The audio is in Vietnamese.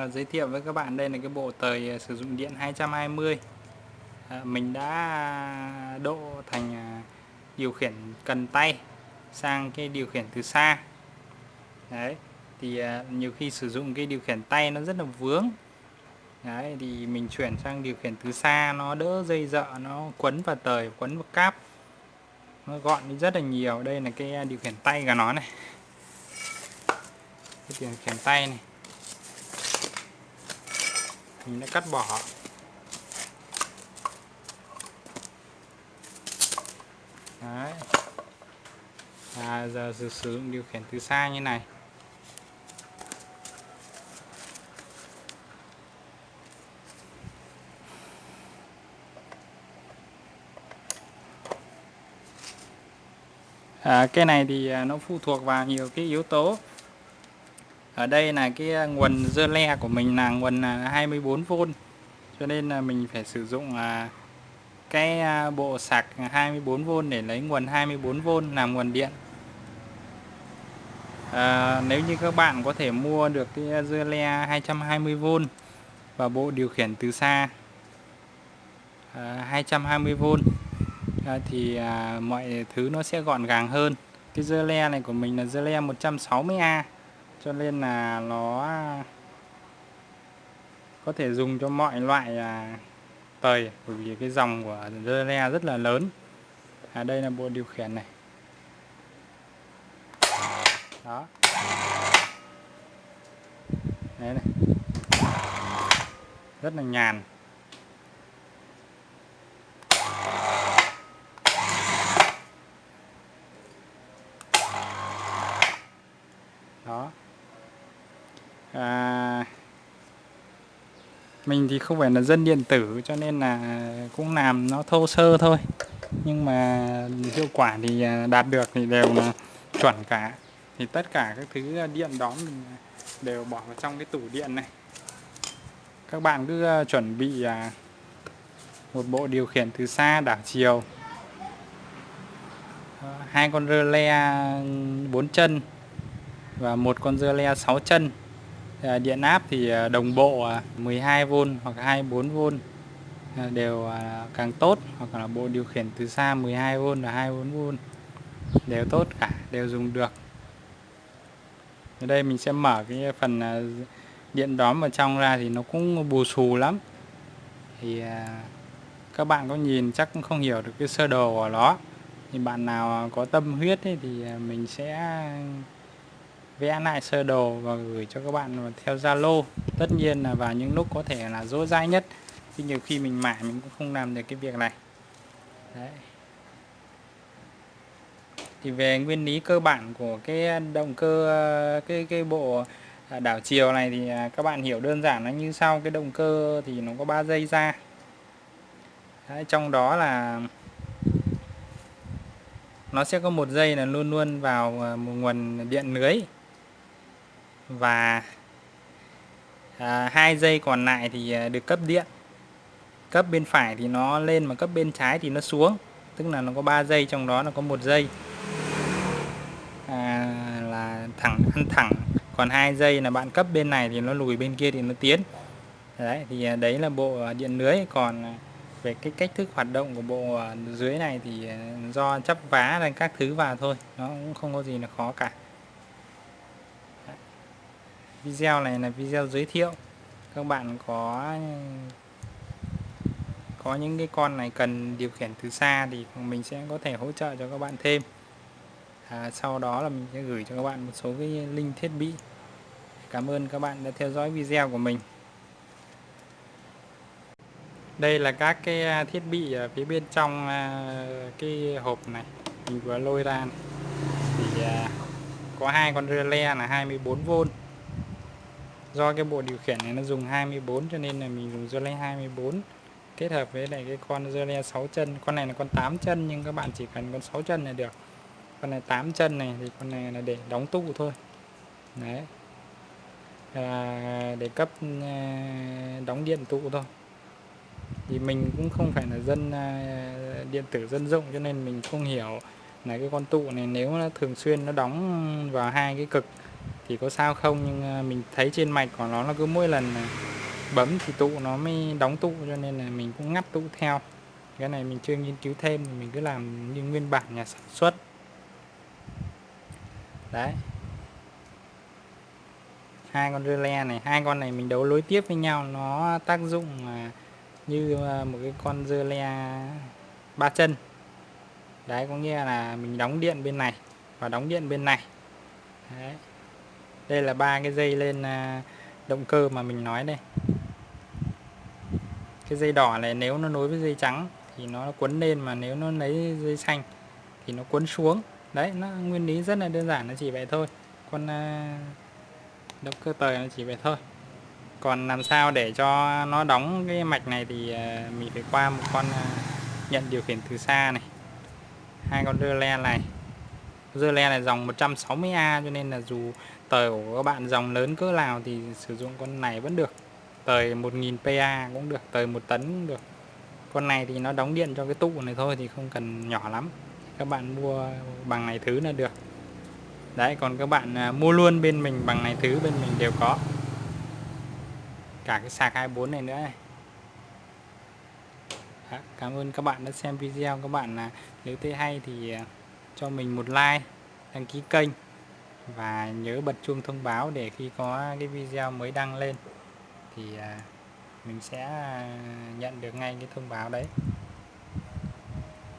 à, giới thiệu với các bạn đây là cái bộ tời ờ, sử dụng điện 220 à, ờ, mình đã độ thành điều khiển cần tay sang cái điều khiển từ xa. Đấy thì à, nhiều khi sử dụng cái điều khiển tay nó rất là vướng. Đấy thì mình chuyển sang điều khiển từ xa nó đỡ dây dợ nó quấn vào tời quấn vào cáp. Nó gọn đi rất là nhiều. Đây là cái điều khiển tay của nó này. Cái điều khiển tay này mình đã cắt bỏ. Đấy. À, giờ sử dụng điều khiển từ xa như này. À, cái này thì à, nó phụ thuộc vào nhiều cái yếu tố ở đây là cái ờ, nguồn dơ le của mình là nguồn ờ, 24V cho nên là mình phải sử dụng ờ, cái bộ sạc 24V để lấy nguồn 24V làm nguồn điện. À, nếu như các bạn có thể mua được cái dưa le 220V và bộ điều khiển từ xa à, 220V à, thì à, mọi thứ nó sẽ gọn gàng hơn. Cái dưa le này của mình là dưa le 160A cho nên là nó à, có thể dùng cho mọi loại à, tời. Bởi vì cái dòng của dưa le rất là lớn. À đây là bộ điều khiển này. Đó. Đấy này. Rất là nhàn. Mình thì không phải là dân điện tử, cho nên là cũng làm nó thô sơ thôi. Nhưng mà hiệu quả thì à, đạt được thì đều là chuẩn cả. Thì tất cả các thứ à, điện đó mình à, đều bỏ vào trong cái tủ điện này. Các bạn cứ chuẩn bị một bộ điều khiển từ xa, đảo chiều. Ờ, hai con rơ le bốn chân và một con rơ le 6 chân. Ờ, điện áp thì ờ, đồng bộ ờ, 12V hoặc 24V đều càng tốt hoặc là bộ điều khiển từ xa 12V và 24V đều tốt cả đều dùng được. Ở đây mình sẽ mở cái phần điện đóm vào trong ra thì nó cũng bù xù lắm. Thì các bạn có nhìn chắc cũng không hiểu được cái sơ đồ của nó. Thì bạn nào có tâm huyết ấy, thì mình sẽ vẽ lại sơ đồ và gửi cho các bạn theo Zalo. Tất nhiên là vào những lúc có thể là dỗ dai nhất. Thì nhiều khi mình mãi mình cũng không làm được cái việc này. Đấy. thì về nguyên lý cơ bản của cái động cơ cái cái bộ à, đảo chiều này thì à, các bạn hiểu đơn giản nó như sau. Cái động cơ thì nó có 3 dây ra. Đấy, trong đó là nó sẽ có một dây là luôn luôn vào à, một nguồn điện lưới và à, hai dây còn lại thì à, được cấp điện. Cấp bên phải thì nó lên mà cấp bên trái thì nó xuống. Tức là nó có 3 dây trong đó nó có một dây. À, là thẳng ăn thẳng. Còn hai dây là bạn cấp bên này thì nó lùi bên kia thì nó tiến. Đấy thì à, đấy là bộ điện lưới. Còn về cái cách thức hoạt động của bộ dưới này thì do chấp vá lên các thứ vào thôi. Nó cũng không có gì là khó cả video này là video giới thiệu. Các bạn có có những cái con này cần điều khiển từ xa thì mình sẽ có thể hỗ trợ cho các bạn thêm. À, sau đó là mình sẽ gửi cho các bạn một số cái link thiết bị. Cảm ơn các bạn đã theo dõi video của mình. Đây là các cái à, thiết bị ở phía bên trong à, cái hộp này. Mình vừa lôi ra này. thì à, có hai con relay là 24V do cái bộ điều khiển này nó dùng 24 cho nên là mình dùng Zole 24 kết hợp với lại cái con Zole 6 chân. Con này là con 8 chân nhưng các bạn chỉ cần con 6 chân là được. Con này 8 chân này thì con này là để đóng tụ thôi. Đấy. À, để cấp à, đóng điện tụ thôi. Thì mình cũng không phải là dân à, điện tử dân dụng cho nên mình không hiểu là cái con tụ này nếu nó thường xuyên nó đóng vào hai cái cực thì có sao không? Nhưng à, mình thấy trên mạch của nó là cứ mỗi lần à, bấm thì tụ nó mới đóng tụ, cho nên là mình cũng ngắt tụ theo. Cái này mình chưa nghiên cứu thêm thì mình cứ làm như nguyên bản nhà sản xuất. Đấy. Hai con relay này, hai con này mình đấu nối tiếp với nhau, nó tác dụng như à, một cái con relay le ba chân. Đấy, có nghĩa là mình đóng điện bên này và đóng điện bên này. Đấy đây là ba cái dây lên à, động cơ mà mình nói đây. Cái dây đỏ này nếu nó nối với dây trắng thì nó quấn lên mà nếu nó lấy dây xanh thì nó quấn xuống. Đấy, nó nguyên lý rất là đơn giản, nó chỉ vậy thôi. Con à, động cơ tời nó chỉ vậy thôi. Còn làm sao để cho nó đóng cái mạch này thì à, mình phải qua một con nhận điều khiển từ xa này. Hai con rơ le này dơ le này dòng 160A cho nên là dù tời của các bạn dòng lớn cỡ nào thì sử dụng con này vẫn được. Tời 1000 PA cũng được tời một tấn cũng được. Con này thì nó đóng điện cho cái tụ này thôi thì không cần nhỏ lắm. Các bạn mua bằng này thứ là được. Đấy còn các bạn à, mua luôn bên mình bằng này thứ bên mình đều có. Cả cái sạc 24 này nữa này. Đó, cảm ơn các bạn đã xem video. Các bạn là nếu thấy hay thì à, cho mình một like, đăng ký kênh và nhớ bật chuông thông báo để khi có cái video mới đăng lên thì à, mình sẽ à, nhận được ngay cái thông báo đấy.